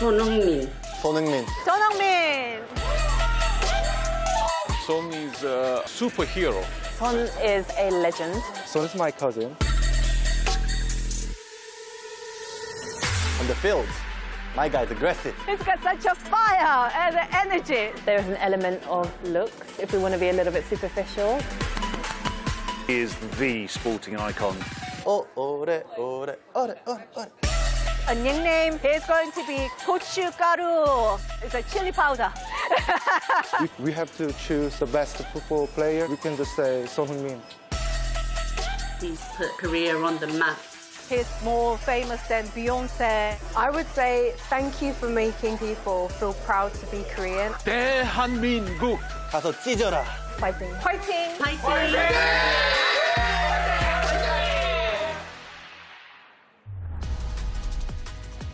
손흥민. 손흥민. 손흥민. Son is a superhero. Son is a legend. Son is my cousin. On the field, my guy's aggressive. He's got such a fire and energy. There is an element of looks, if we want to be a little bit superficial. He is the sporting icon. Oh, ore, ore, ore, ore, ore. A nickname is going to be 고춧가루. It's a chili powder. If we have to choose the best football player, we can just say Son Heung-min. He's put Korea on the map. He's more famous than Beyonce. I would say thank you for making people feel proud to be Korean. 대한민국. 가서 찢어라. Fighting. Fighting. 파이팅!